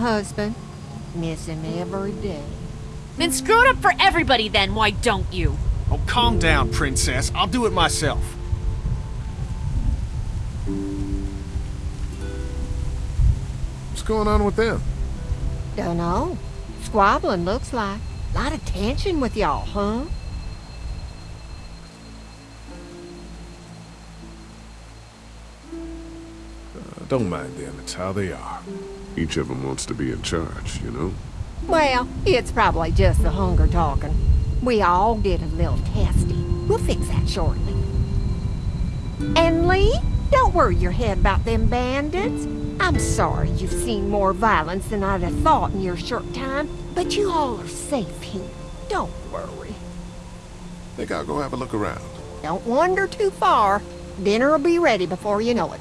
husband. Miss him every day. Then screw it up for everybody then, why don't you? Oh, calm down, princess. I'll do it myself. What's going on with them? Dunno. Squabbling looks like. A lot of tension with y'all, huh? Uh, don't mind them, it's how they are. Each of them wants to be in charge, you know? Well, it's probably just the hunger talking. We all get a little testy. We'll fix that shortly. And Lee, don't worry your head about them bandits. I'm sorry you've seen more violence than I'd have thought in your short time, but you all are safe here. Don't worry. Think I'll go have a look around. Don't wander too far. Dinner'll be ready before you know it.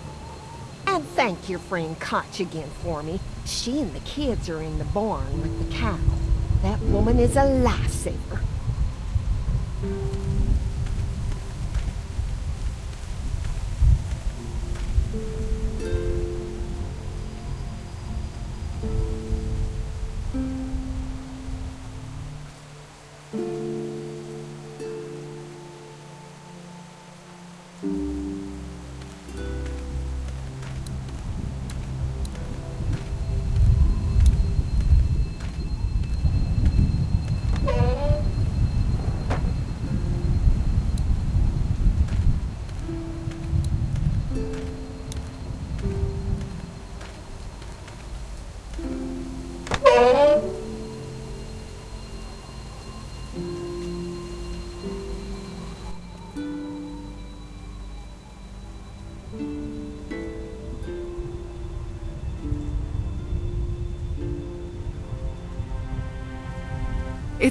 Thank your friend Koch again for me. She and the kids are in the barn with the cow. That woman is a lifesaver.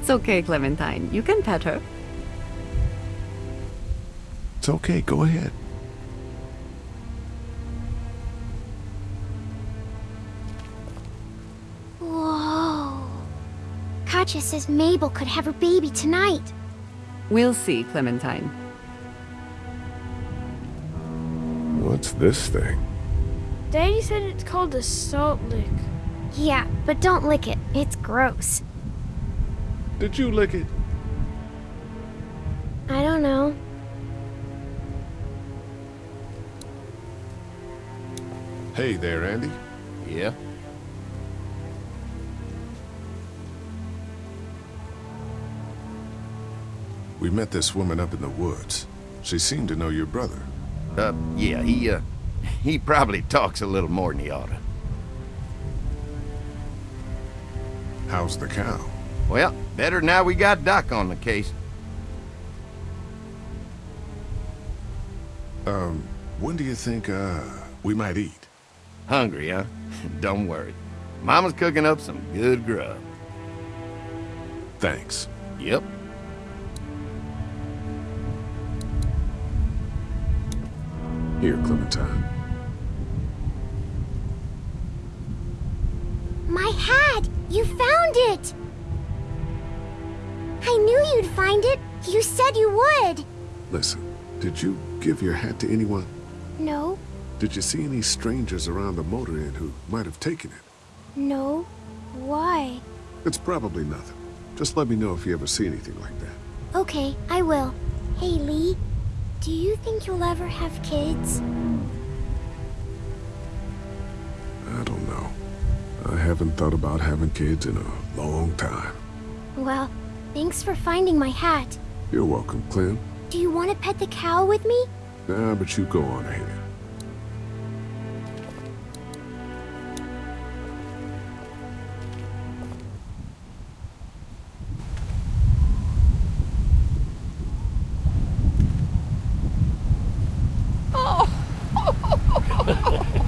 It's okay, Clementine. You can pet her. It's okay, go ahead. Whoa. Katjaa says Mabel could have her baby tonight. We'll see, Clementine. What's this thing? Daddy said it's called a salt lick. Yeah, but don't lick it. It's gross. Did you lick it? I don't know. Hey there, Andy. Yeah? We met this woman up in the woods. She seemed to know your brother. Uh, yeah, he, uh, he probably talks a little more than he oughta. How's the cow? Well, better now we got Doc on the case. Um, when do you think, uh, we might eat? Hungry, huh? Don't worry. Mama's cooking up some good grub. Thanks. Yep. Here, Clementine. My hat! You found it! I knew you'd find it. You said you would. Listen, did you give your hat to anyone? No, Did you see any strangers around the motor inn who might have taken it? no. Why? It's probably nothing. Just let me know if you ever see anything like that. Okay, I will. Hey, Lee. Do you think you'll ever have kids? I don't know. I haven't thought about having kids in a long time. Well, thanks for finding my hat. You're welcome, Clem. Do you want to pet the cow with me? Nah, but you go on ahead.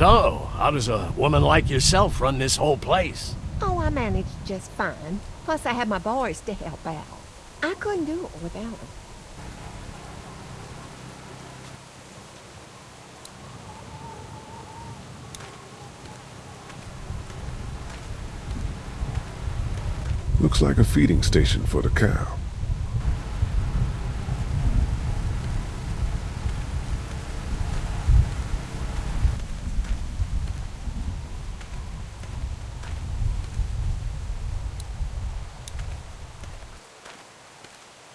So, how does a woman like yourself run this whole place? I managed just fine. Plus, I had my boys to help out. I couldn't do it without them. Looks like a feeding station for the cow.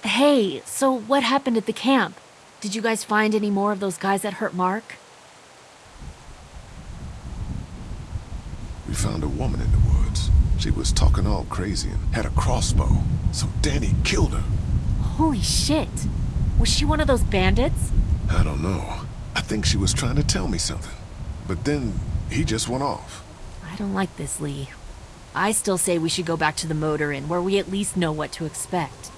Hey, so what happened at the camp? Did you guys find any more of those guys that hurt Mark? We found a woman in the woods. She was talking all crazy and had a crossbow. So Danny killed her. Holy shit. Was she one of those bandits? I don't know. I think she was trying to tell me something. But then he just went off. I don't like this, Lee. I still say we should go back to the motor inn where we at least know what to expect.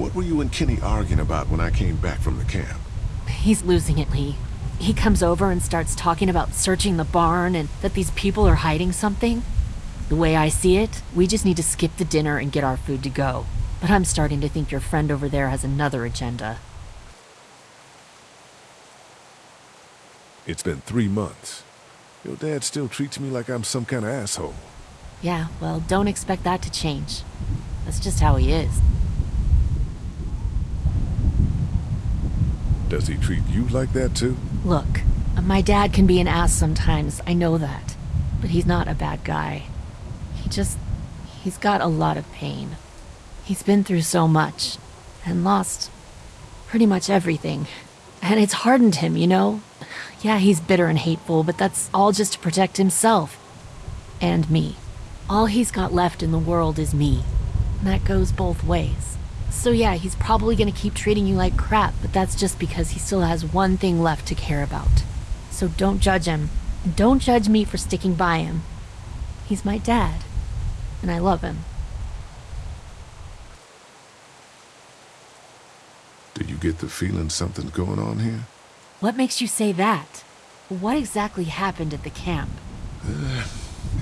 What were you and Kenny arguing about when I came back from the camp? He's losing it, Lee. He comes over and starts talking about searching the barn and that these people are hiding something. The way I see it, we just need to skip the dinner and get our food to go. But I'm starting to think your friend over there has another agenda. It's been three months. Your dad still treats me like I'm some kind of asshole. Yeah, well, don't expect that to change. That's just how he is. Does he treat you like that too? Look, my dad can be an ass sometimes, I know that. But he's not a bad guy. He just. he's got a lot of pain. He's been through so much, and lost pretty much everything. And it's hardened him, you know? Yeah, he's bitter and hateful, but that's all just to protect himself. And me. All he's got left in the world is me. And that goes both ways. So yeah, he's probably gonna keep treating you like crap, but that's just because he still has one thing left to care about. So don't judge him. And don't judge me for sticking by him. He's my dad. And I love him. Do you get the feeling something's going on here? What makes you say that? What exactly happened at the camp?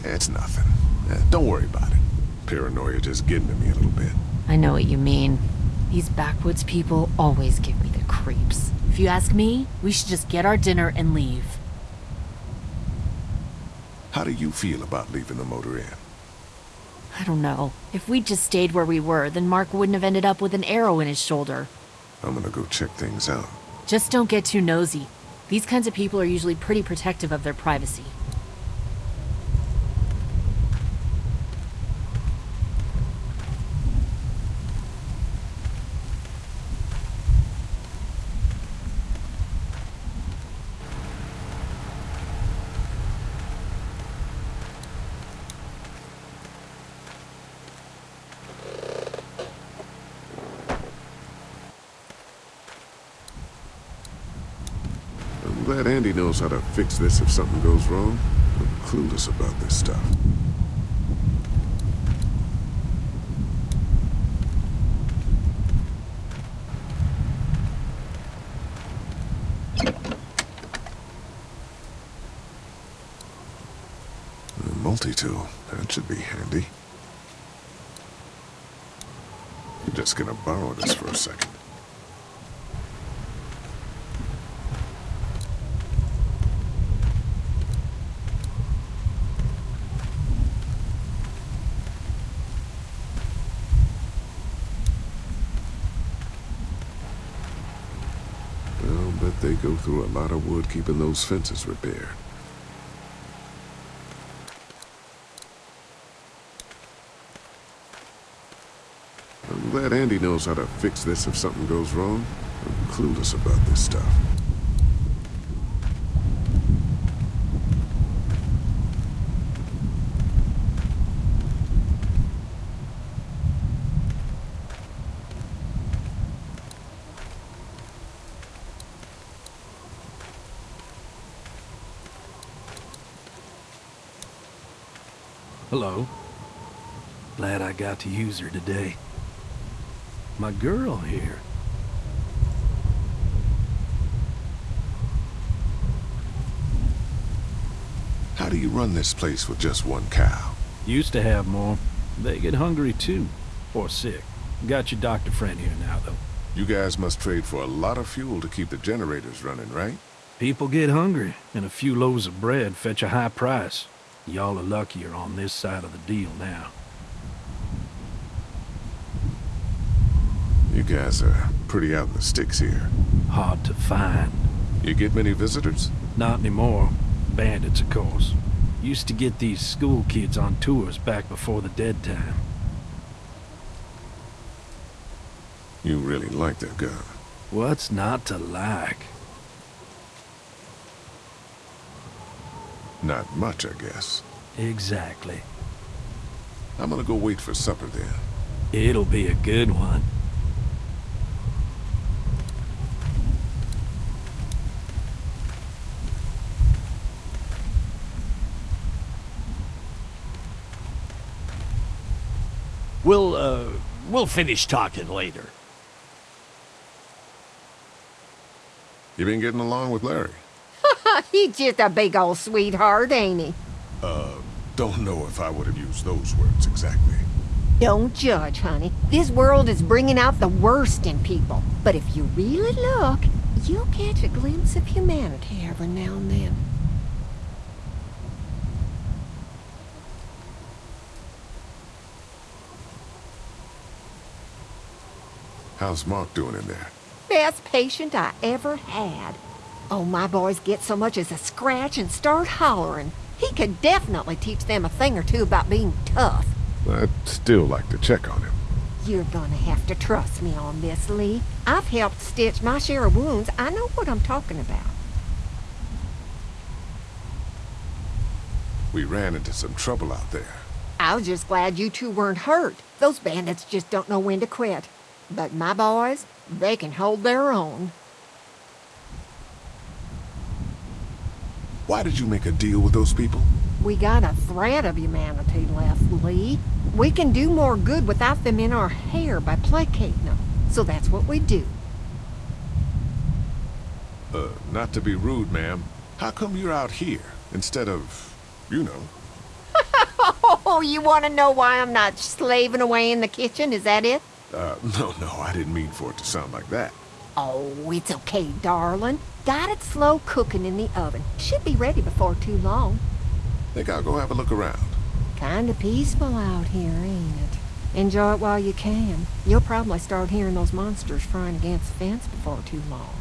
It's nothing. Uh, don't worry about it. Paranoia just getting to me a little bit. I know what you mean. These backwoods people always give me the creeps. If you ask me, we should just get our dinner and leave. How do you feel about leaving the motor inn? I don't know. If we'd just stayed where we were, then Mark wouldn't have ended up with an arrow in his shoulder. I'm gonna go check things out. Just don't get too nosy. These kinds of people are usually pretty protective of their privacy. I'm glad Andy knows how to fix this if something goes wrong. I'm clueless about this stuff. A multi-tool. That should be handy. I'm just gonna borrow this for a second. I'll bet they go through a lot of wood keeping those fences repaired. I'm glad Andy knows how to fix this if something goes wrong. I'm clueless about this stuff. Hello. Glad I got to use her today. My girl here. How do you run this place with just one cow? Used to have more. They get hungry too. Or sick. Got your doctor friend here now, though. You guys must trade for a lot of fuel to keep the generators running, right? People get hungry, and a few loaves of bread fetch a high price. Y'all are luckier on this side of the deal now. You guys are pretty out in the sticks here. Hard to find. You get many visitors? Not anymore. bandits, of course. Used to get these school kids on tours back before the dead time. You really like that gun. What's not to like? Not much, I guess. Exactly. I'm gonna go wait for supper then. It'll be a good one. We'll, uh, we'll finish talking later. You been getting along with Larry? He's just a big old sweetheart, ain't he? Uh, don't know if I would have used those words exactly. Don't judge, honey. This world is bringing out the worst in people. But if you really look, you'll catch a glimpse of humanity every now and then. How's Mark doing in there? Best patient I ever had. Oh, my boys get so much as a scratch and start hollering. He could definitely teach them a thing or two about being tough. I'd still like to check on him. You're gonna have to trust me on this, Lee. I've helped stitch my share of wounds. I know what I'm talking about. We ran into some trouble out there. I was just glad you two weren't hurt. Those bandits just don't know when to quit. But my boys, they can hold their own. Why did you make a deal with those people? We got a thread of humanity left, Lee. We can do more good without them in our hair by placating them. So that's what we do. Uh, not to be rude, ma'am. How come you're out here instead of, you know? Oh, you want to know why I'm not slaving away in the kitchen? Is that it? Uh, no, no, I didn't mean for it to sound like that. Oh, it's okay, darling. Got it slow cooking in the oven. Should be ready before too long. Think I'll go have a look around. Kinda peaceful out here, ain't it? Enjoy it while you can. You'll probably start hearing those monsters frying against the fence before too long.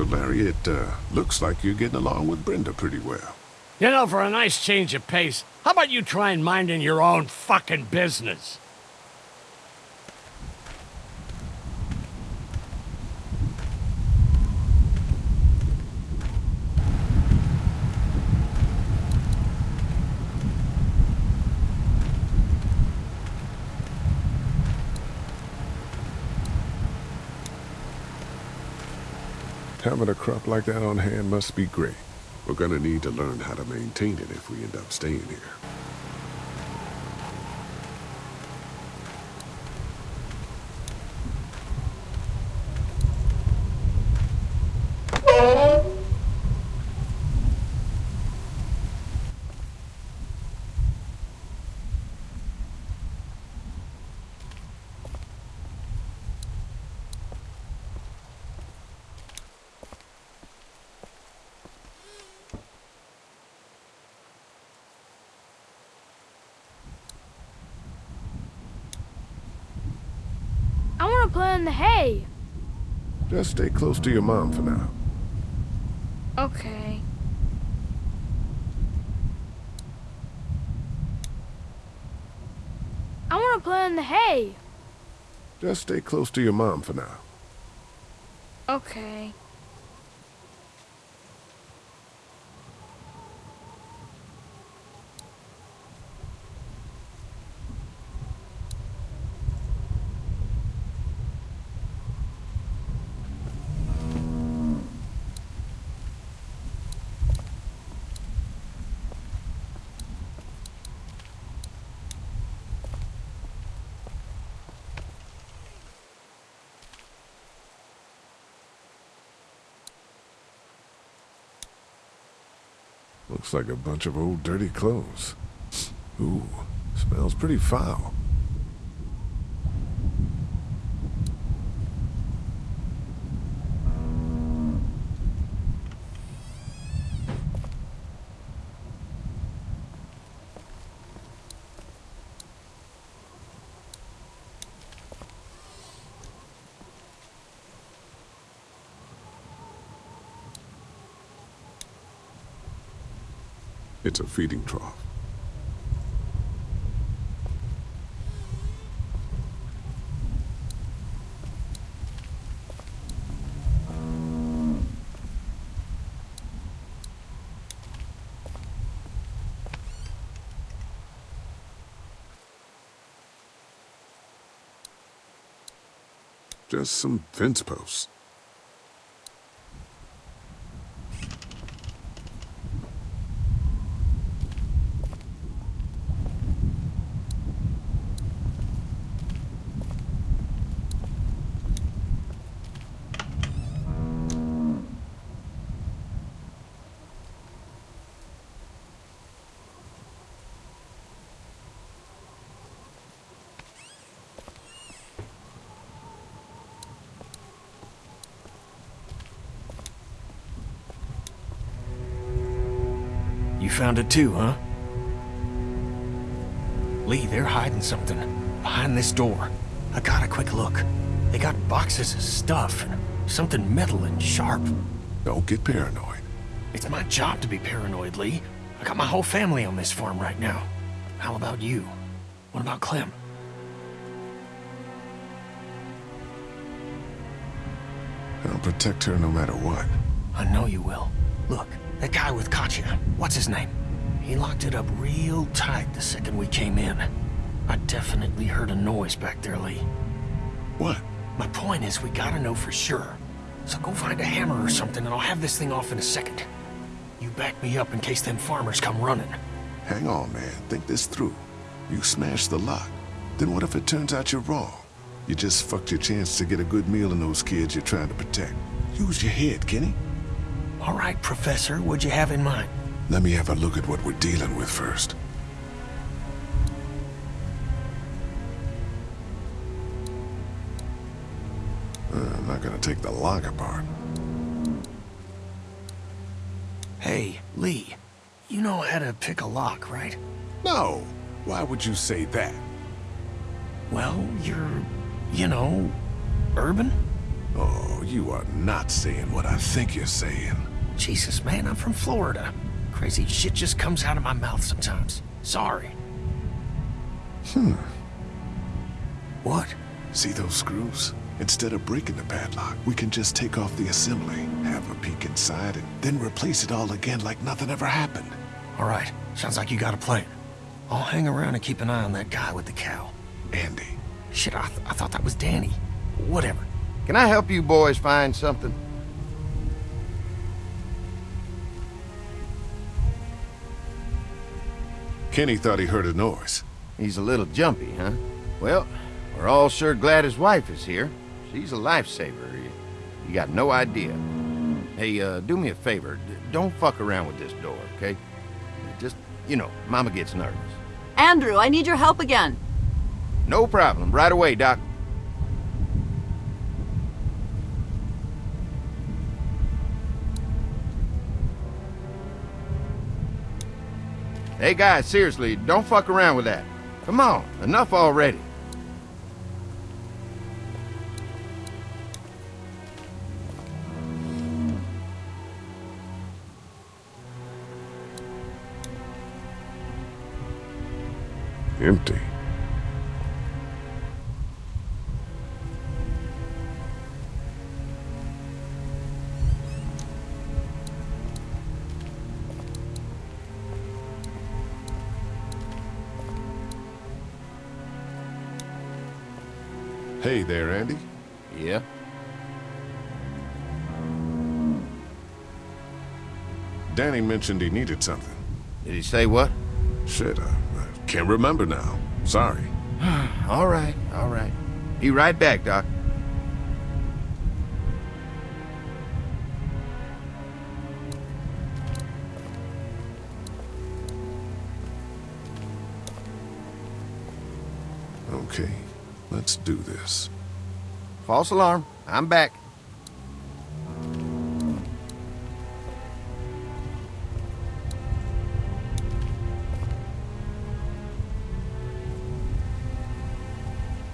So, Larry, it uh, looks like you're getting along with Brenda pretty well. You know, for a nice change of pace, how about you try and minding your own fucking business? Having a crop like that on hand must be great. We're gonna need to learn how to maintain it if we end up staying here. I want to play in the hay. Just stay close to your mom for now. Okay. I want to play in the hay. Just stay close to your mom for now. Okay. Looks like a bunch of old dirty clothes. Ooh, smells pretty foul. It's a feeding trough. Just some fence posts. You found it too, huh? Lee, they're hiding something. Behind this door. I got a quick look. They got boxes of stuff and something metal and sharp. Don't get paranoid. It's my job to be paranoid, Lee. I got my whole family on this farm right now. How about you? What about Clem? I'll protect her no matter what. I know you will. Look, that guy with Katjaa, what's his name? He locked it up real tight the second we came in. I definitely heard a noise back there, Lee. What? My point is, we gotta know for sure. So go find a hammer or something and I'll have this thing off in a second. You back me up in case them farmers come running. Hang on, man. Think this through. You smashed the lock. Then what if it turns out you're wrong? You just fucked your chance to get a good meal in those kids you're trying to protect. Use your head, Kenny. All right, Professor, what'd you have in mind? Let me have a look at what we're dealing with first. Uh, I'm not gonna take the lock apart. Hey, Lee, you know how to pick a lock, right? No! Why would you say that? Well, you're, you know, urban? Oh, you are not saying what I think you're saying. Jesus, man, I'm from Florida. Crazy shit just comes out of my mouth sometimes. Sorry. Hmm. What? See those screws? Instead of breaking the padlock, we can just take off the assembly, have a peek inside, and then replace it all again like nothing ever happened. All right, sounds like you got a plan. I'll hang around and keep an eye on that guy with the cow. Andy. Shit, I, th I thought that was Danny. Whatever. Can I help you boys find something? Kenny thought he heard a noise. He's a little jumpy, huh? Well, we're all sure glad his wife is here. She's a lifesaver. You, you got no idea. Hey, uh, do me a favor. D don't fuck around with this door, okay? Just, you know, Mama gets nervous. Andrew, I need your help again. No problem. Right away, Doc. Hey, guys, seriously, don't fuck around with that. Come on, enough already. Empty. Hey there, Andy. Yeah? Danny mentioned he needed something. Did he say what? Shit, I, I can't remember now. Sorry. all right, all right. Be right back, Doc. Okay let's do this. False alarm. I'm back.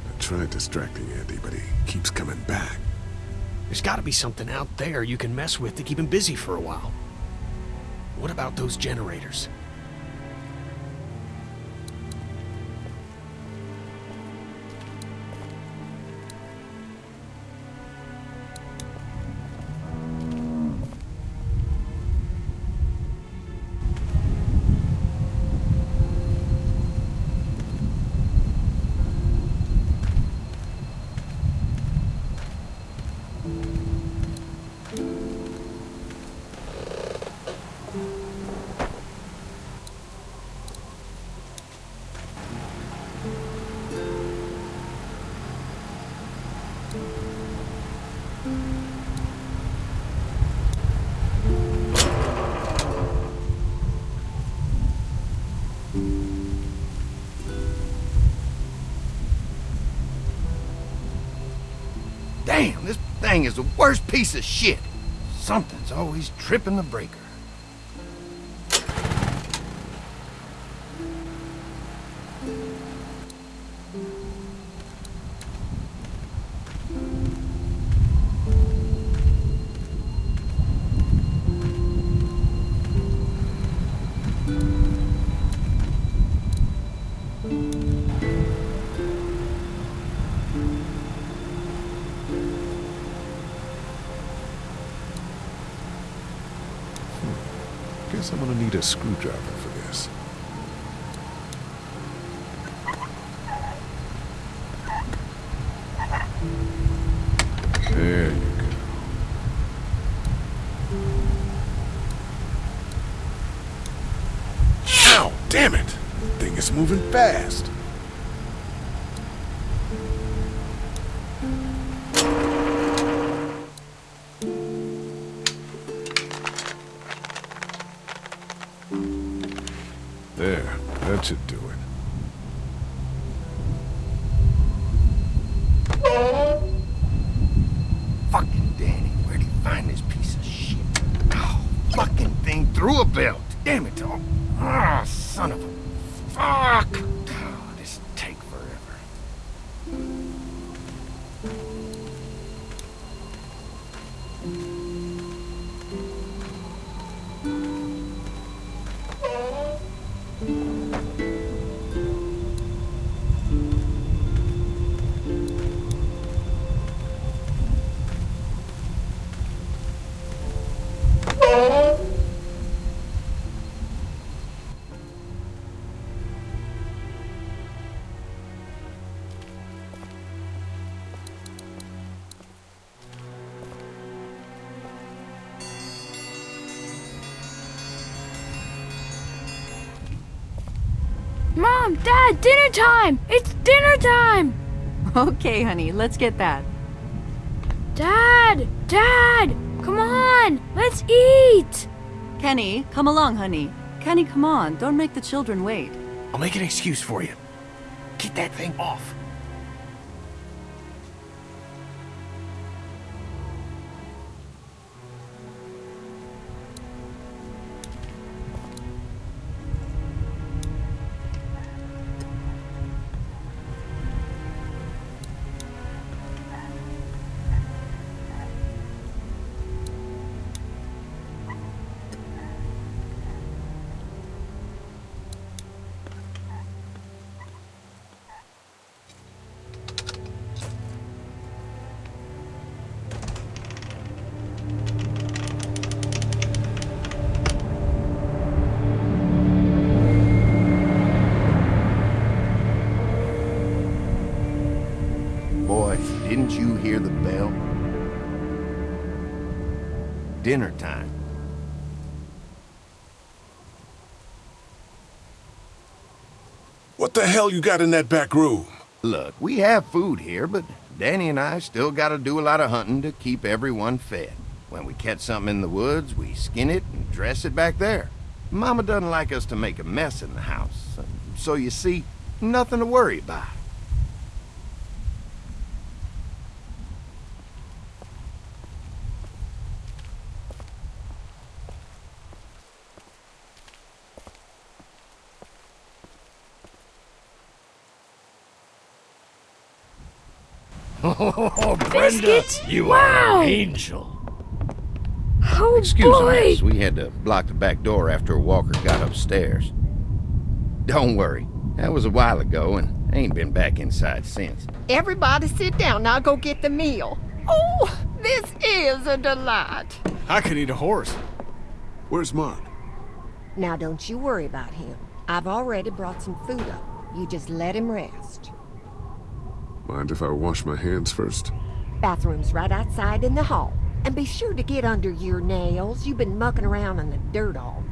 I tried distracting Andy, but he keeps coming back. There's gotta be something out there you can mess with to keep him busy for a while. What about those generators? Thing is the worst piece of shit. Something's always tripping the breaker. Guess I'm gonna need a screwdriver for this. There you go. Ow! Damn it! Thing is moving fast. Dad, dinner time! It's dinner time! Okay, honey, let's get that. Dad! Dad! Come on! Let's eat! Kenny, come along, honey. Kenny, come on. Don't make the children wait. I'll make an excuse for you. Get that thing off. You hear the bell? Dinner time. What the hell you got in that back room? Look, we have food here, but Danny and I still gotta do a lot of hunting to keep everyone fed. When we catch something in the woods, we skin it and dress it back there. Mama doesn't like us to make a mess in the house, so you see, nothing to worry about. Oh, Brenda, Biscuits? you Wow. are an angel. Oh Excuse boy! us, we had to block the back door after Walker got upstairs. Don't worry, that was a while ago and I ain't been back inside since. Everybody sit down. I'll go get the meal. Oh, this is a delight. I could eat a horse. Where's Mark? Now, don't you worry about him. I've already brought some food up. You just let him rest. Mind if I wash my hands first? Bathroom's right outside in the hall. And be sure to get under your nails. You've been mucking around in the dirt all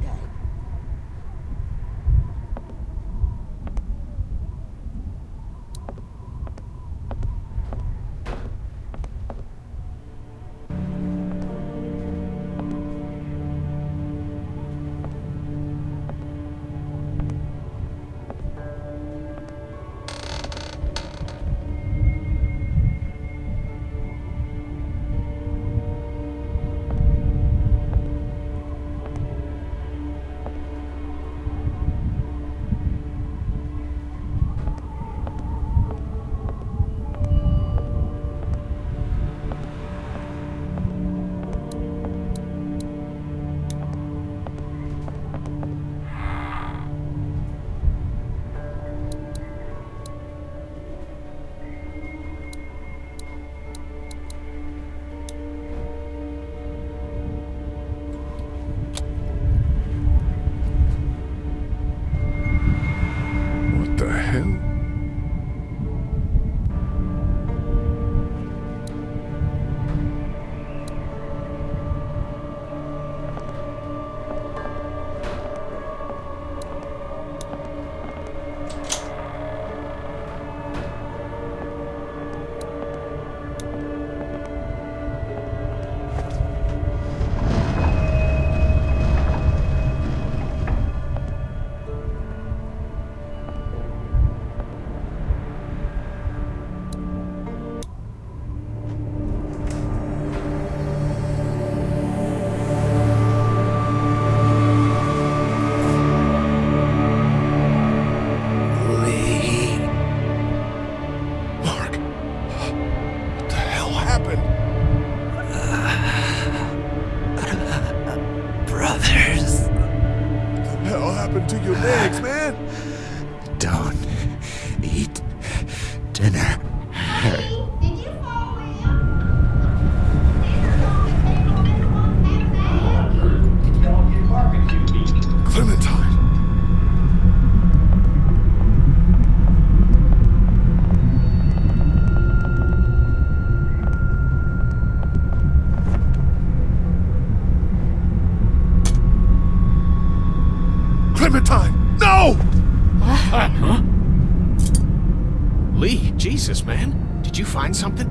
Jesus, man. Did you find something?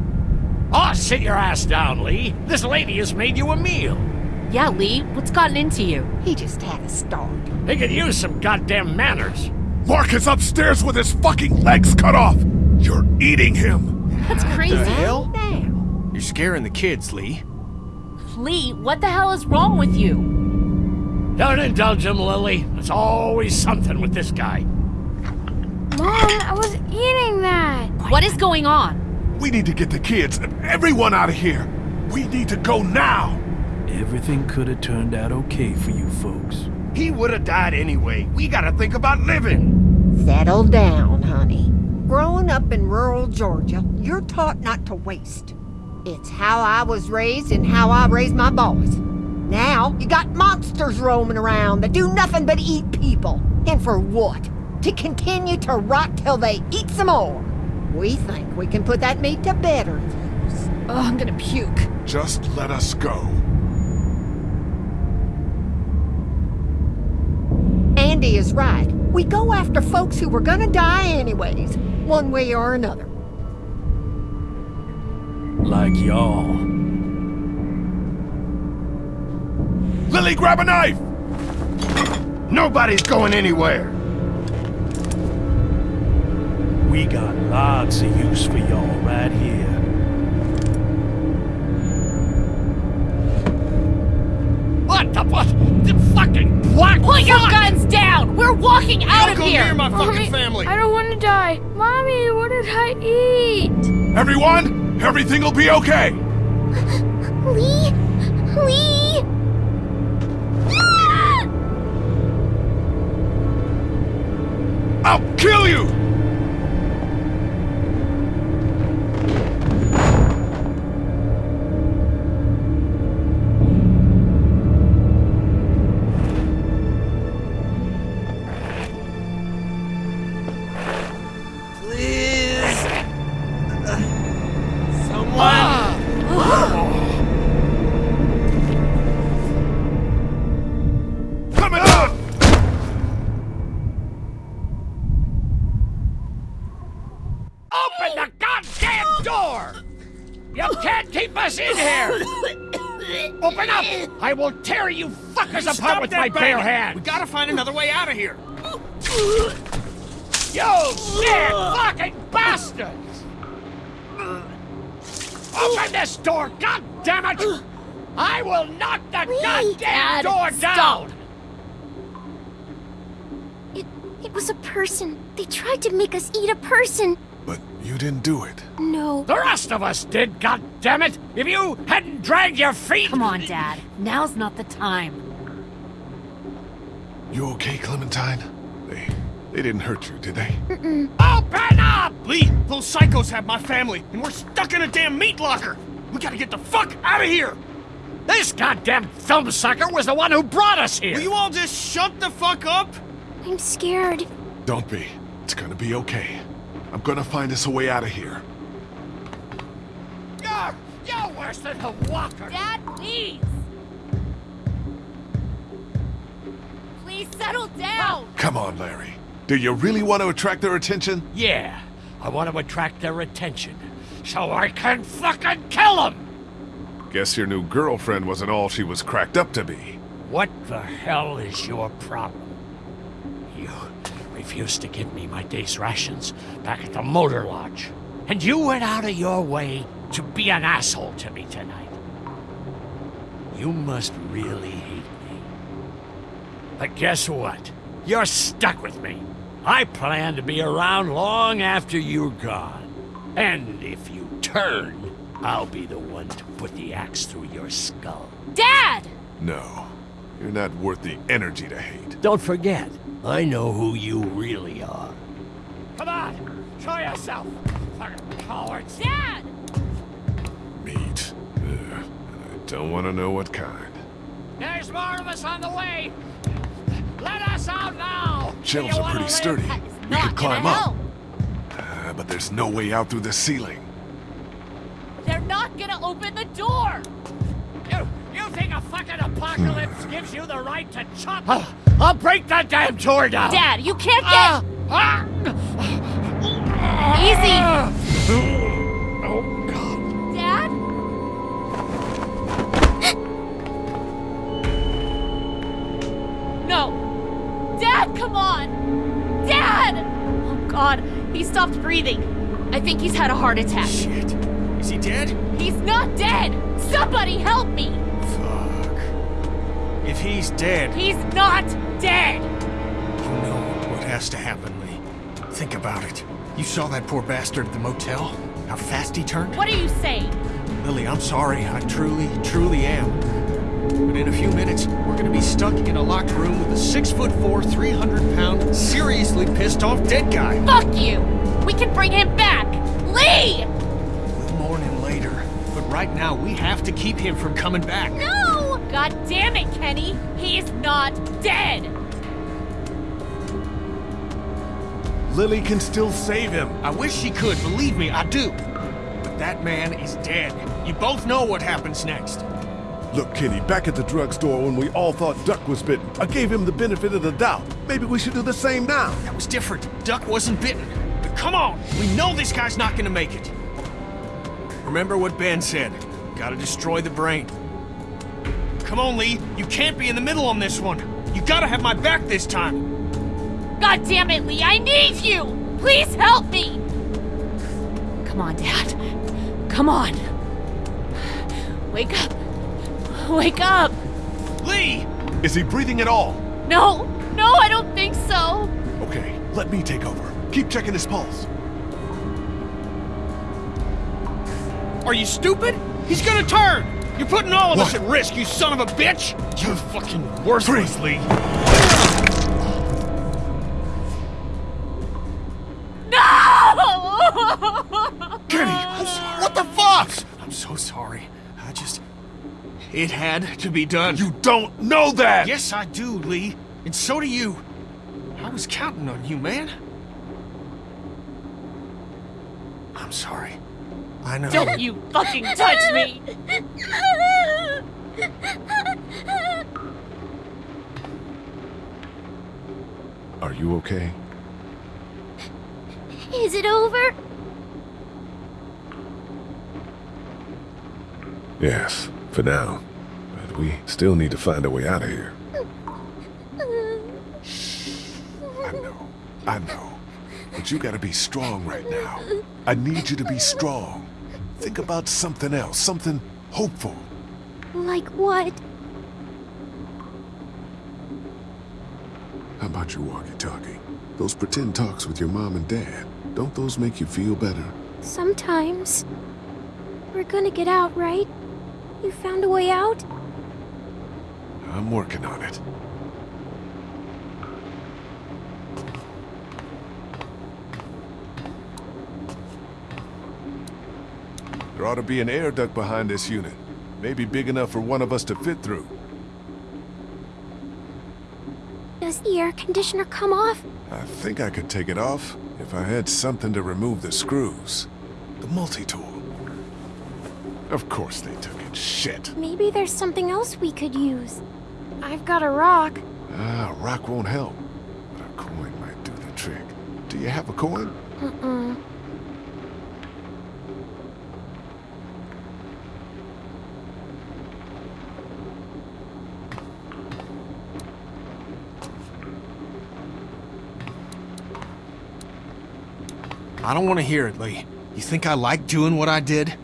Oh, sit your ass down, Lee. This lady has made you a meal. Yeah, Lee, what's gotten into you? He just had a start. He could use some goddamn manners. Mark is upstairs with his fucking legs cut off! You're eating him! That's crazy. The hell? Now, You're scaring the kids, Lee. Lee, what the hell is wrong with you? Don't indulge him, Lilly. There's always something with this guy. Mom, I was eating that. What is going on? We need to get the kids and everyone out of here! We need to go now! Everything could have turned out okay for you folks. He would have died anyway. We gotta think about living. settle down, honey. Growing up in rural Georgia, you're taught not to waste. It's how I was raised and how I raised my boys. Now, you got monsters roaming around that do nothing but eat people. And for what? To continue to rot till they eat some more. We think we can put that meat to better use. Oh, I'm gonna puke. Just let us go. Andy is right. We go after folks who were gonna die anyways, one way or another. Like y'all. Lilly, grab a knife! Nobody's going anywhere. We got lots of use for y'all right here. What the what? The fucking black Put your guns down! We're walking out of go here! near my Mommy, fucking family. I don't want to die. Mommy, what did I eat? Everyone, Everything will be okay! Lee? Lee? I'll kill you! I will tear you fuckers apart with my bare hands! We gotta find another way out of here. You sick fucking bastards! Open this door, god damn it! I will knock the goddamn Dad, door stop. down! It, it was a person. They tried to make us eat a person. But you didn't do it. No. The rest of us did, god damn it! If you hadn't dragged your feet. Come on, Dad. Now's not the time. You okay, Clementine? They... they didn't hurt you, did they? Open up! Lee, those psychos have my family, and we're stuck in a damn meat locker. We gotta get the fuck out of here. This goddamn thumb sucker was the one who brought us here! Will you all just shut the fuck up? I'm scared. Don't be. It's gonna be okay. I'm gonna find us a way out of here. You're, you're worse than a walker! Dad, please. Please settle down. Come on, Larry. Do you really want to attract their attention? Yeah, I want to attract their attention, so I can fucking kill them! Guess your new girlfriend wasn't all she was cracked up to be. What the hell is your problem? You refused to give me my day's rations back at the motor lodge. And you went out of your way to be an asshole to me tonight. You must really hate me. But guess what? You're stuck with me. I plan to be around long after you're gone. And if you turn, I'll be the one to put the axe through your skull. Dad! No. You're not worth the energy to hate. Don't forget, I know who you really are. Come on, show yourself, fucking cowards! Dad! Meat. Ugh. I don't want to know what kind. There's more of us on the way. Let us out now. Shelves Do are pretty live? sturdy. We not could climb up. Uh, but there's no way out through the ceiling. They're not gonna open the door. You, you think a fucking apocalypse gives you the right to chop? I'll, break that damn door down. Dad, you can't get... Ah! Ah! Easy. Oh God. Dad? No. Dad, come on. Dad! Oh, God. He stopped breathing. I think he's had a heart attack. Shit. Is he dead? He's not dead! Somebody help me! Fuck. If he's dead, He's not dead! you know what has to happen, Lee. Think about it. You saw that poor bastard at the motel? How fast he turned? What are you saying? Lilly, I'm sorry. I truly, truly am. But in a few minutes, we're gonna be stuck in a locked room with a six foot four, 300 pound, seriously pissed off dead guy. Fuck you! We can bring him back! Lee! We'll mourn him later. But right now, we have to keep him from coming back. No! God damn it, Kenny! He's not dead! Lilly can still save him. I wish she could, believe me, I do. But that man is dead. You both know what happens next. Look, Kenny, back at the drugstore when we all thought Duck was bitten, I gave him the benefit of the doubt. Maybe we should do the same now. That was different. Duck wasn't bitten. But come on, we know this guy's not gonna make it. Remember what Ben said. Gotta destroy the brain. Come on, Lee. You can't be in the middle on this one. You gotta have my back this time. God damn it, Lee! I need you! Please help me! Come on, Dad. Come on. Wake up. Wake up! Lee! Is he breathing at all? No! No, I don't think so! Okay, let me take over. Keep checking his pulse. Are you stupid? He's gonna turn! You're putting all of us at risk, you son of a bitch! You're fucking worthless, Lee. No! Kenny, I'm sorry. What the fuck? I'm so sorry. I just... It had to be done. You don't know that! Yes, I do, Lee. And so do you. I was counting on you, man. I'm sorry. I know. Don't you fucking touch me! Are you okay? Is it over? Yes, for now. But we still need to find a way out of here. I know. I know. But you gotta be strong right now. I need you to be strong. Think about something else, something hopeful. Like what? How about your walkie-talkie? Those pretend talks with your mom and dad. Don't those make you feel better? Sometimes. We're gonna get out, right? You found a way out? I'm working on it. There ought to be an air duct behind this unit. Maybe big enough for one of us to fit through. Does the air conditioner come off? I think I could take it off if I had something to remove the screws. The multi-tool. Of course they took it. Shit. Maybe there's something else we could use. I've got a rock. Ah, a rock won't help. But a coin might do the trick. Do you have a coin? Uh-uh. I don't want to hear it, Lee. You think I like doing what I did?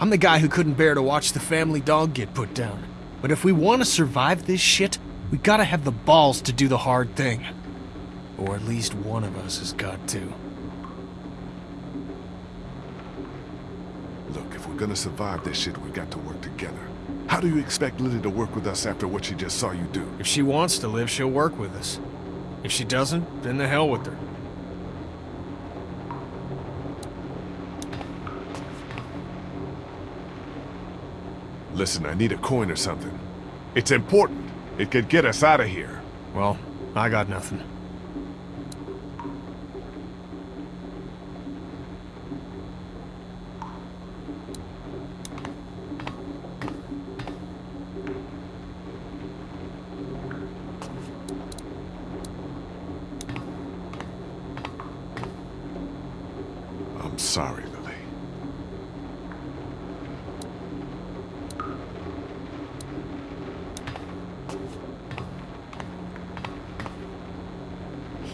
I'm the guy who couldn't bear to watch the family dog get put down. But if we want to survive this shit, we gotta have the balls to do the hard thing. Or at least one of us has got to. Look, if we're gonna survive this shit, we got to work together. How do you expect Lilly to work with us after what she just saw you do? If she wants to live, she'll work with us. If she doesn't, then the hell with her. Listen, I need a coin or something. It's important. It could get us out of here. Well, I got nothing. I'm sorry, Lilly.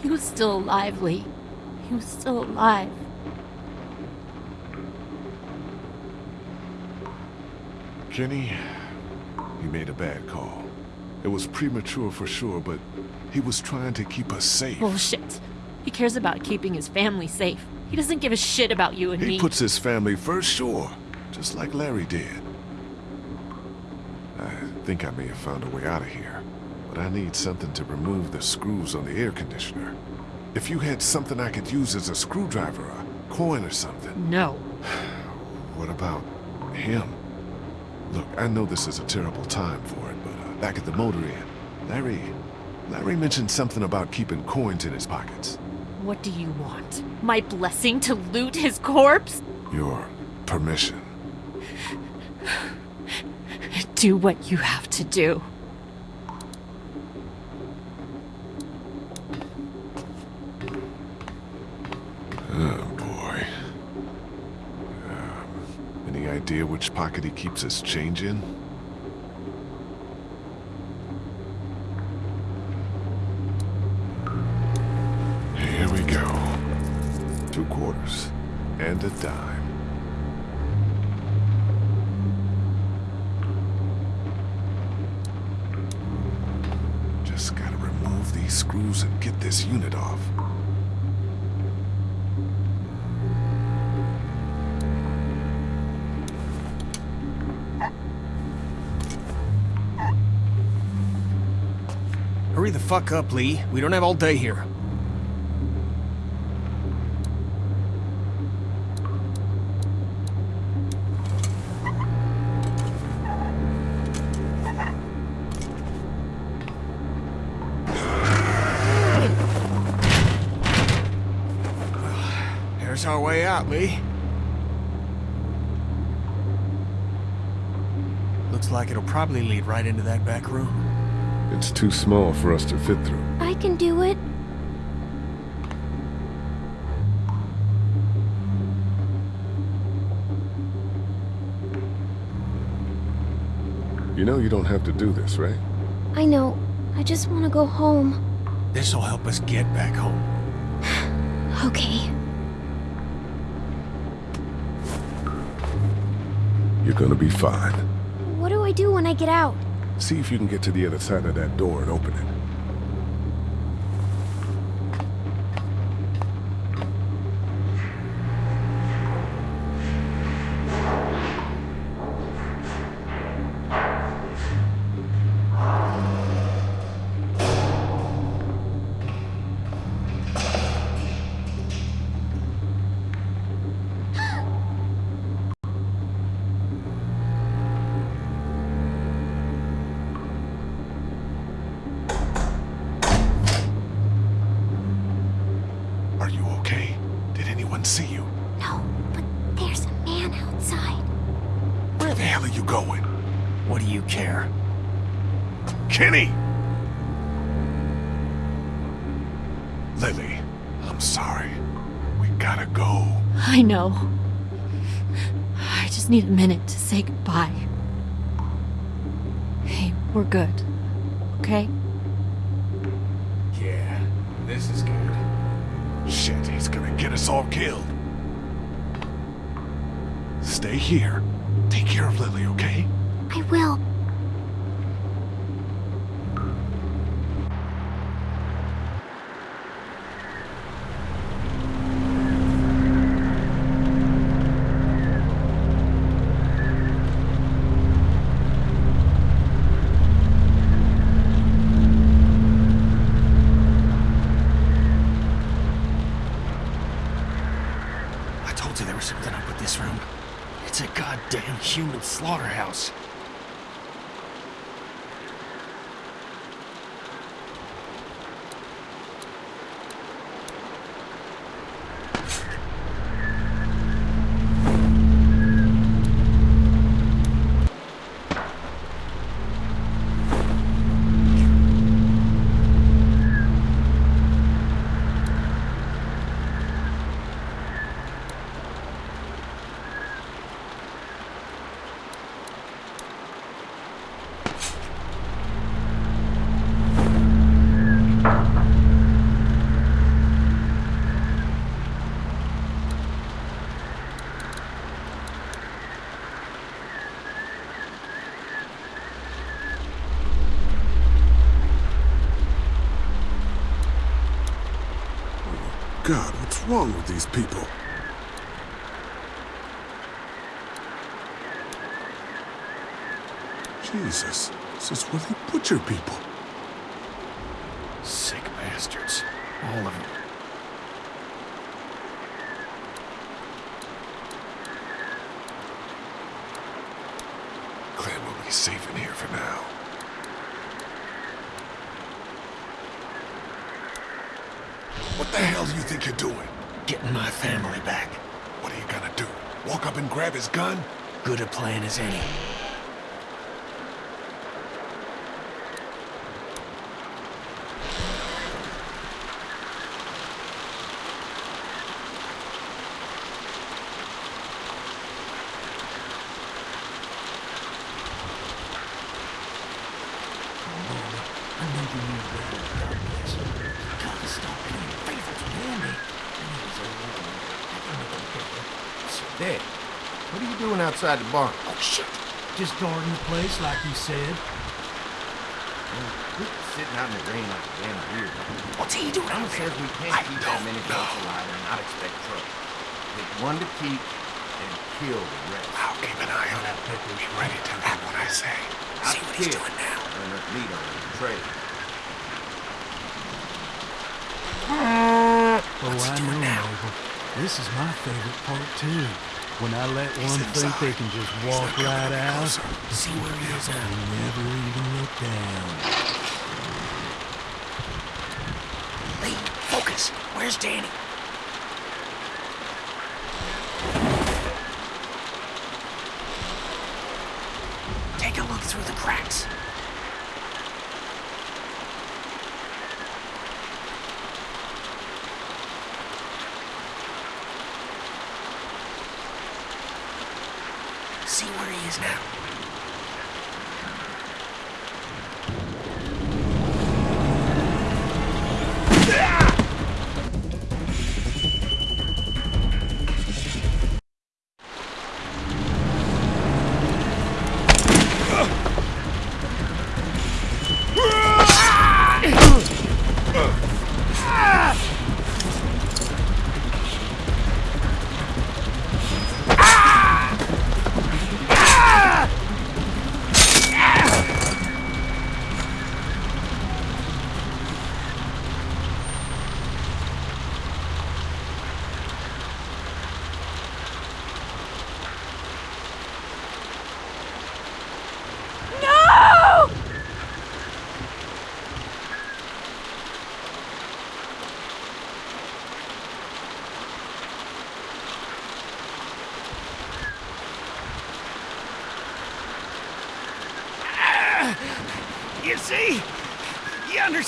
He was still alive, Lee. He was still alive. Kenny, he made a bad call. It was premature for sure, but he was trying to keep us safe. Bullshit. He cares about keeping his family safe. He doesn't give a shit about you and He me. He puts his family first, sure. Just like Larry did. I think I may have found a way out of here. But I need something to remove the screws on the air conditioner. If you had something I could use as a screwdriver, a coin or something. No. What about him? Look, I know this is a terrible time for it, but uh, back at the motor inn, Larry... Larry mentioned something about keeping coins in his pockets. What do you want? My blessing to loot his corpse? Your permission. Do what you have to do. Idea which pocket he keeps his change in? Here we go. Two quarters. And a dime. Just gotta remove these screws and get this unit off. Fuck up, Lee. We don't have all day here. There's our way out, Lee. Looks like it'll probably lead right into that back room. It's too small for us to fit through. I can do it. You know you don't have to do this, right? I know. I just want to go home. This'll help us get back home. Okay. You're gonna be fine. What do I do when I get out? See if you can get to the other side of that door and open it. Going? What do you care? Kenny! Lilly, I'm sorry. We gotta go. I know. I just need a minute to say goodbye. Hey, we're good. Okay? Yeah, this is good. Shit, he's gonna get us all killed. Stay here. Care of Lilly, okay? I will. I told you there was something up with this room. It's a goddamn human slaughterhouse. God, what's wrong with these people? Jesus, this is where they butcher people. Sick bastards. All of them. Clem will be safe in here for now. The hell do you think you're doing? Getting my family back. What are you gonna do? Walk up and grab his gun? Good a plan as any. outside the barn. Oh, shit. Just guarding the place like you said. We're sitting out in the rain like a damn deer. What's he doing Mama says we can't I keep that many folks alive and not expect trouble. Pick one to keep and kill the rest. I'll keep an eye on that pickers ready to act when I say. I See what he's doing now. And let lead on the trail. Oh, What's I know, now? This is my favorite part, too. When I let one think they can just walk right out. See where he is and never even look down. Lee, focus. Where's Danny?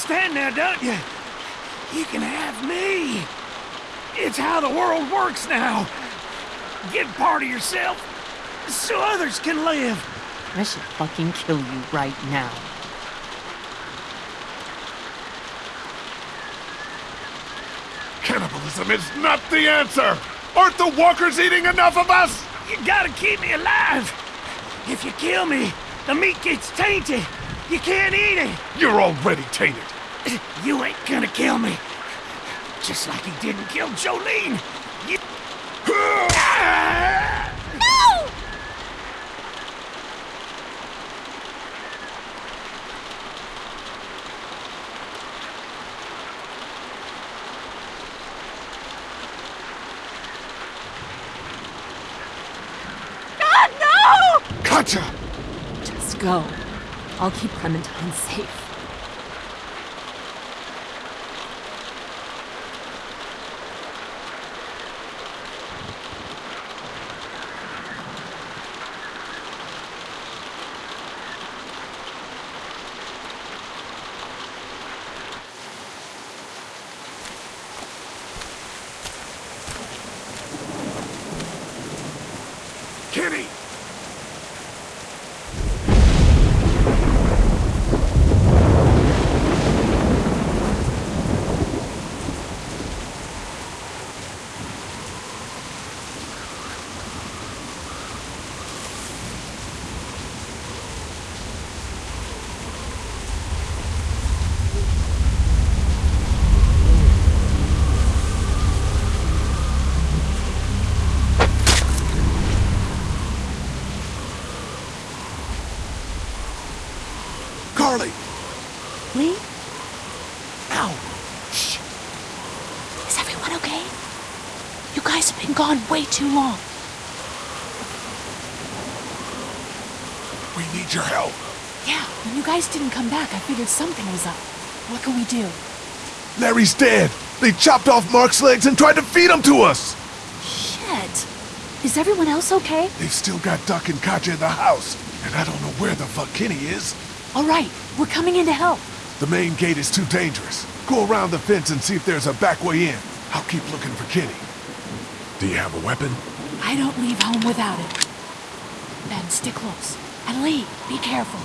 Understand now, don't you? You can have me. It's how the world works now. Give part of yourself so others can live. I should fucking kill you right now. Cannibalism is not the answer! Aren't the walkers eating enough of us? You gotta keep me alive. If you kill me, the meat gets tainted. You can't eat it. You're already tainted. You ain't gonna kill me. Just like he didn't kill Jolene. You... No! God, no! Katjaa! Just go. I'll keep Clementine safe. Kitty! Carly! Lee? Ow! Is everyone okay? You guys have been gone way too long. We need your help. Yeah, when you guys didn't come back, I figured something was up. What can we do? Larry's dead. They chopped off Mark's legs and tried to feed him to us. Shit. Is everyone else okay? They've still got Duck and Katjaa in the house, and I don't know where the fuck Kenny is. All right, we're coming in to help. The main gate is too dangerous. Go around the fence and see if there's a back way in. I'll keep looking for Kenny. Do you have a weapon? I don't leave home without it. Ben, stick close. And Lee, be careful.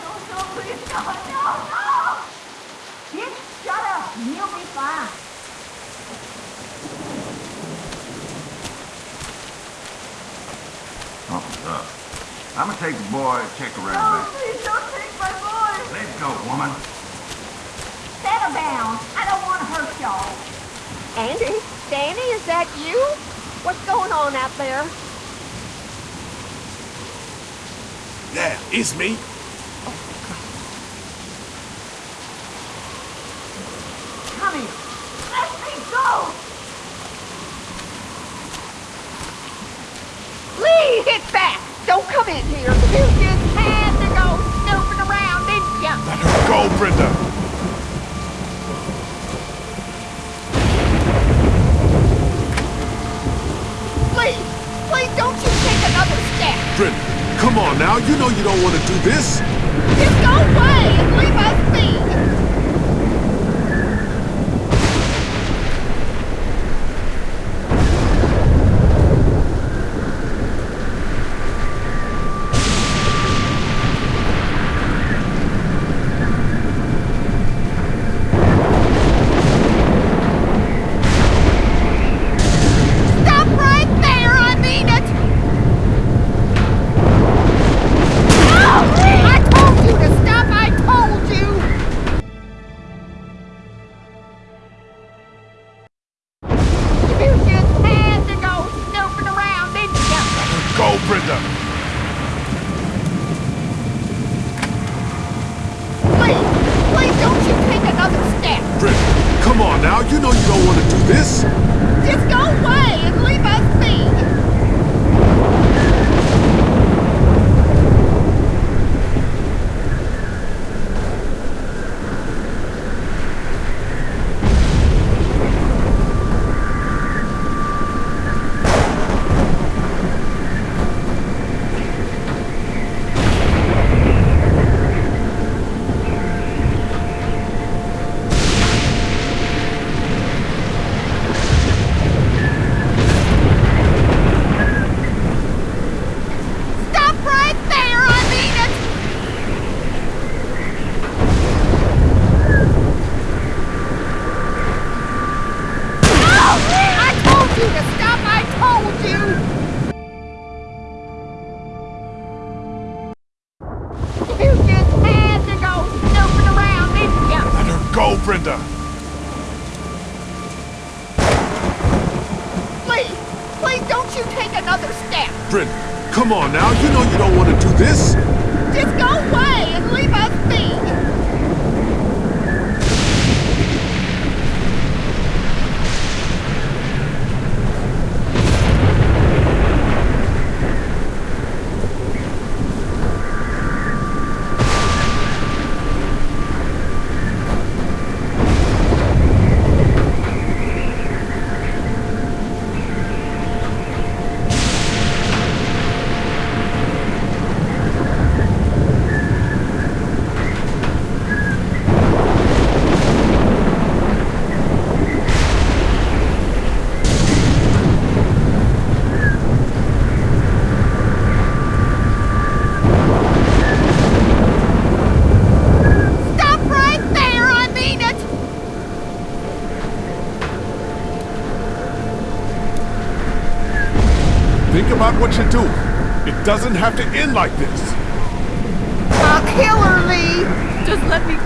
Oh, no, no, please, no, no, no! Shut up, you'll be fine. Something's. I'm gonna take the boy and check around that you? What's going on out there? Yeah, it's me. Oh, Let me go! Lee, hit back! Don't come in here. You just had to go snooping around, didn't you? Let her go, Brenda. Know you don't want to do this. Just go away please don't you take another step! Brenda, come on now. You know you don't want to do this. Just go away and leave us be! Stop right there, I mean it! Think about what. It doesn't have to end like this. I'll kill her, Lee! Just let me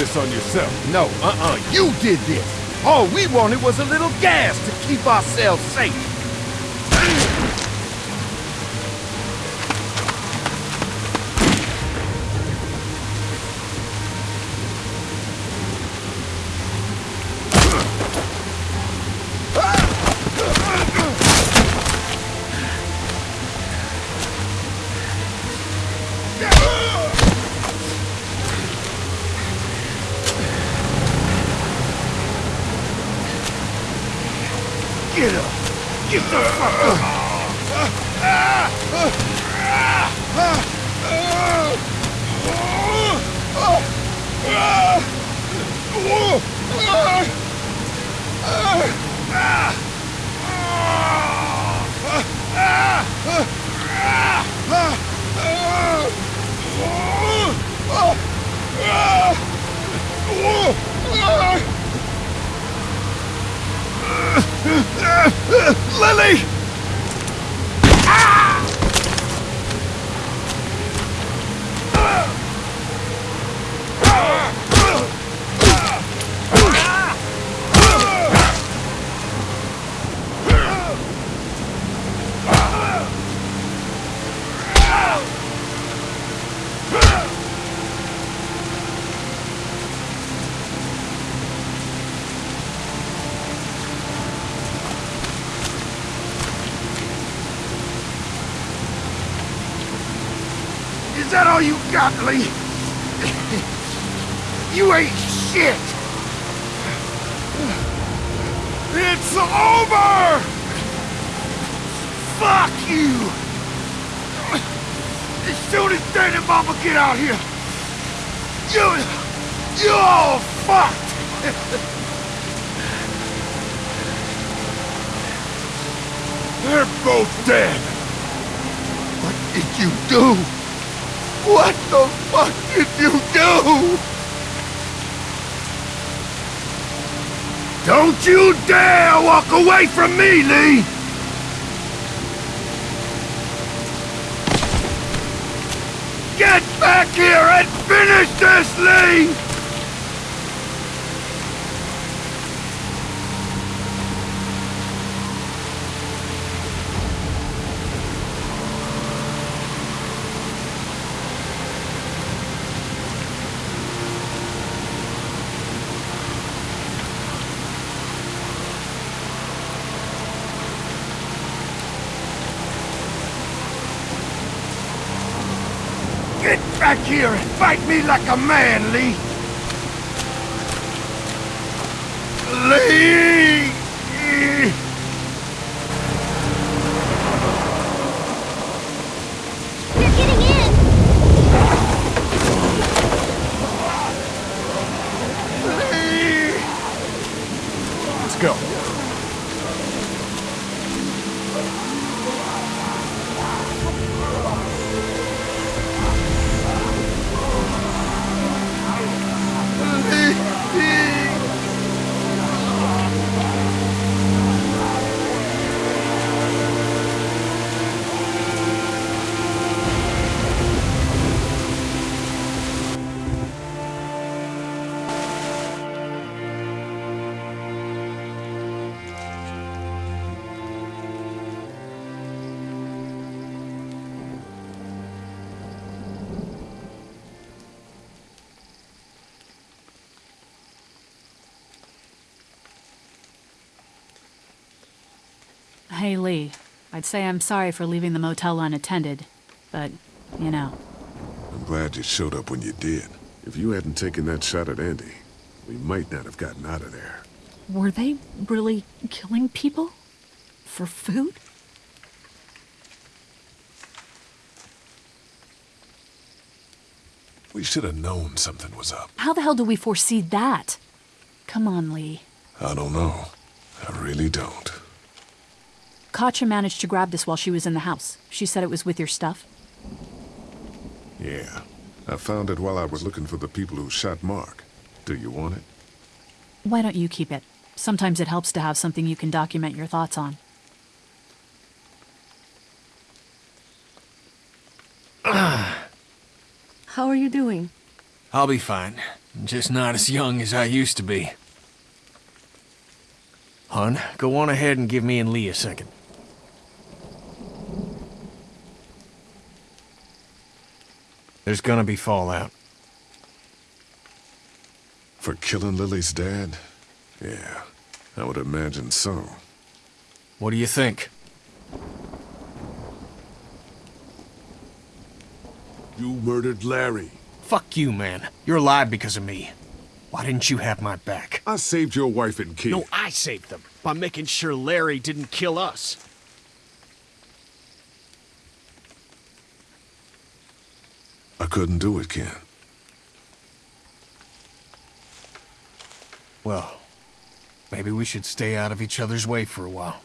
this on yourself. No, uh-uh, you did this! All we wanted was a little gas to keep ourselves safe! All you ain't shit! It's over! Fuck you! As soon as Dad and Mama get out here, you... you all fucked! They're both dead! What did you do? What the fuck did you do? Don't you dare walk away from me, Lee! Get back here and finish this, Lee! Get back here and fight me like a man, Lee! Hey, Lee. I'd say I'm sorry for leaving the motel unattended, but, you know. I'm glad you showed up when you did. If you hadn't taken that shot at Andy, we might not have gotten out of there. Were they really killing people? For food? We should have known something was up. How the hell do we foresee that? Come on, Lee. I don't know. I really don't. Katjaa managed to grab this while she was in the house. She said it was with your stuff. Yeah. I found it while I was looking for the people who shot Mark. Do you want it? Why don't you keep it? Sometimes it helps to have something you can document your thoughts on. How are you doing? I'll be fine. Just not as young as I used to be. Hun, go on ahead and give me and Lee a second. There's gonna be fallout. For killing Lilly's dad? Yeah, I would imagine so. What do you think? You murdered Larry. Fuck you, man. You're alive because of me. Why didn't you have my back? I saved your wife and kid. No, I saved them by making sure Larry didn't kill us. I couldn't do it, Ken. Well, maybe we should stay out of each other's way for a while.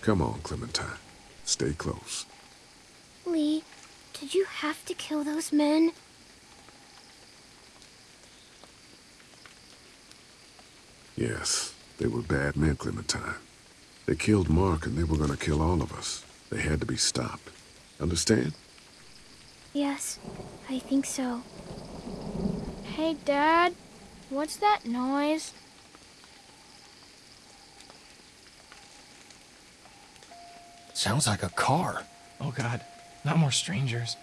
Come on, Clementine. Stay close. Lee, did you have to kill those men? Yes, they were bad men, Clementine. They killed Mark and they were gonna kill all of us. They had to be stopped. Understand? Yes, I think so. Hey, Dad. What's that noise? Sounds like a car. Oh god, not more strangers.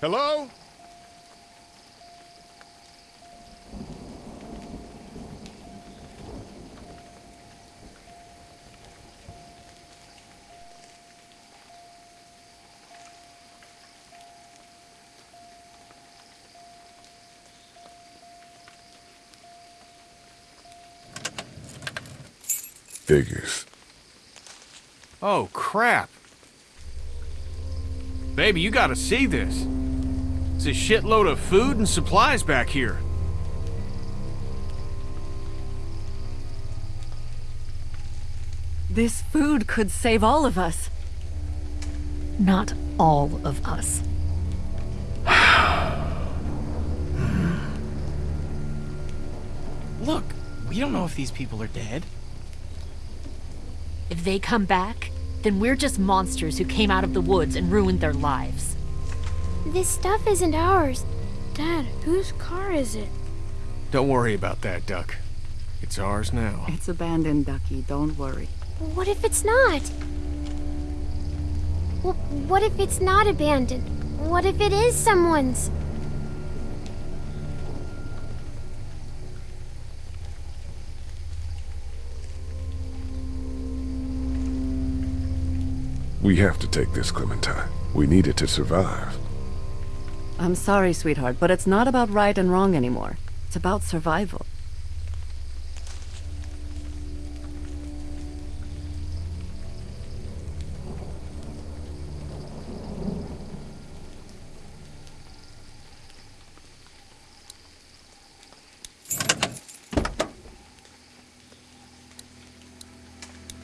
Hello? Figures. Oh, crap. Baby, you gotta see this. It's a shitload of food and supplies back here. This food could save all of us. Not all of us. Look, we don't know if these people are dead. If they come back, then we're just monsters who came out of the woods and ruined their lives. This stuff isn't ours. Dad, whose car is it? Don't worry about that, Duck. It's ours now. It's abandoned, Ducky. Don't worry. What if it's not? Well, what if it's not abandoned? What if it is someone's? We have to take this, Clementine. We need it to survive. I'm sorry, sweetheart, but it's not about right and wrong anymore. It's about survival.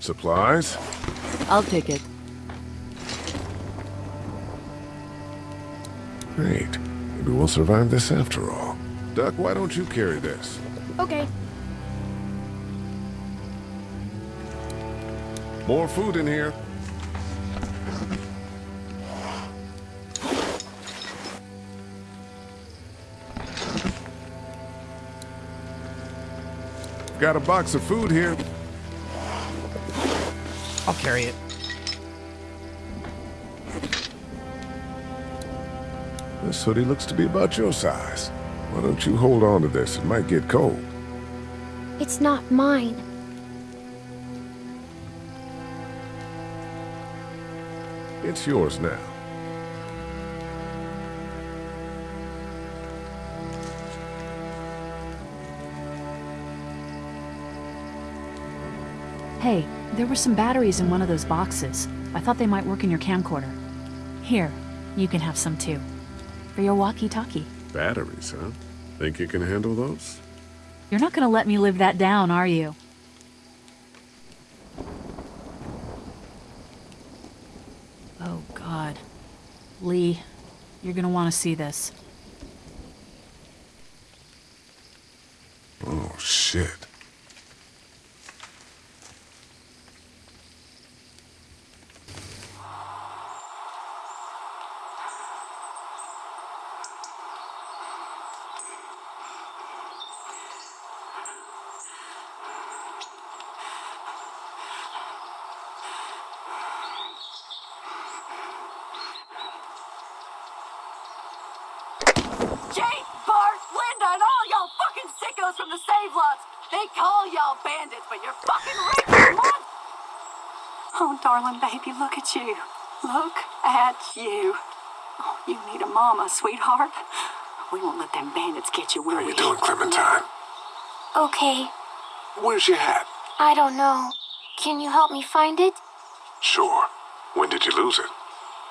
Supplies? I'll take it. Great. Maybe we'll survive this after all. Duck, why don't you carry this? Okay. More food in here. Got a box of food here. I'll carry it. This hoodie looks to be about your size. Why don't you hold on to this? It might get cold. It's not mine. It's yours now. Hey, there were some batteries in one of those boxes. I thought they might work in your camcorder. Here, you can have some too. For your walkie-talkie. Batteries, huh? Think you can handle those? You're not gonna let me live that down, are you? Oh, God. Lee, you're gonna want to see this. Oh, shit. Jake, Bart, Linda, and all y'all fucking sickos from the save lots. They call y'all bandits, but you're fucking racist, mom! Oh, darling baby, look at you. Look at you. Oh, you need a mama, sweetheart. We won't let them bandits get you, will How we? you doing, Clementine? Okay, Where's your hat? I don't know. Can you help me find it? Sure. When did you lose it?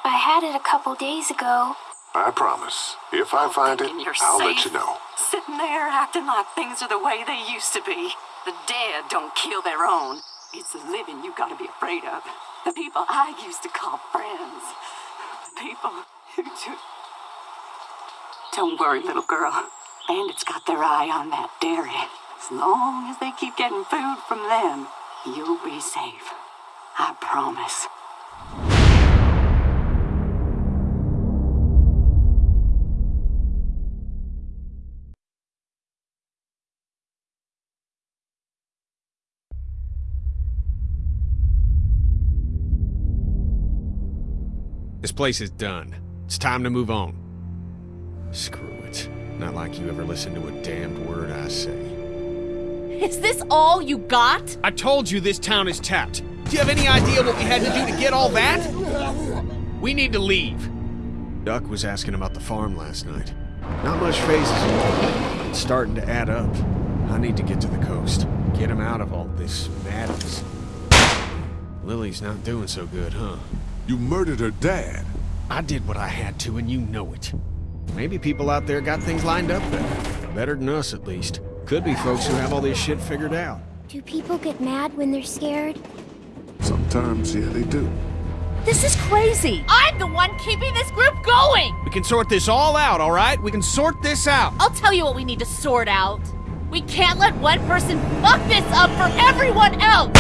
I had it a couple days ago. I promise. If I find it, you're I'll safe. let you know. Sitting there acting like things are the way they used to be. The dead don't kill their own. It's the living you gotta be afraid of. The people I used to call friends. The people who just... Don't worry, little girl. Bandits got their eye on that dairy. As long as they keep getting food from them, you'll be safe. I promise. Place is done. It's time to move on. Screw it. Not like you ever listen to a damned word I say. Is this all you got? I told you this town is tapped. Do you have any idea what we had to do to get all that? We need to leave. Duck was asking about the farm last night. Not much phases in It's starting to add up. I need to get to the coast. Get him out of all this madness. Lilly's not doing so good, huh? You murdered her dad. I did what I had to, and you know it. Maybe people out there got things lined up better. Better than us, at least. Could be folks who have all this shit figured out. Do people get mad when they're scared? Sometimes, yeah, they do. This is crazy. I'm the one keeping this group going. We can sort this all out, all right? We can sort this out. I'll tell you what we need to sort out. We can't let one person fuck this up for everyone else.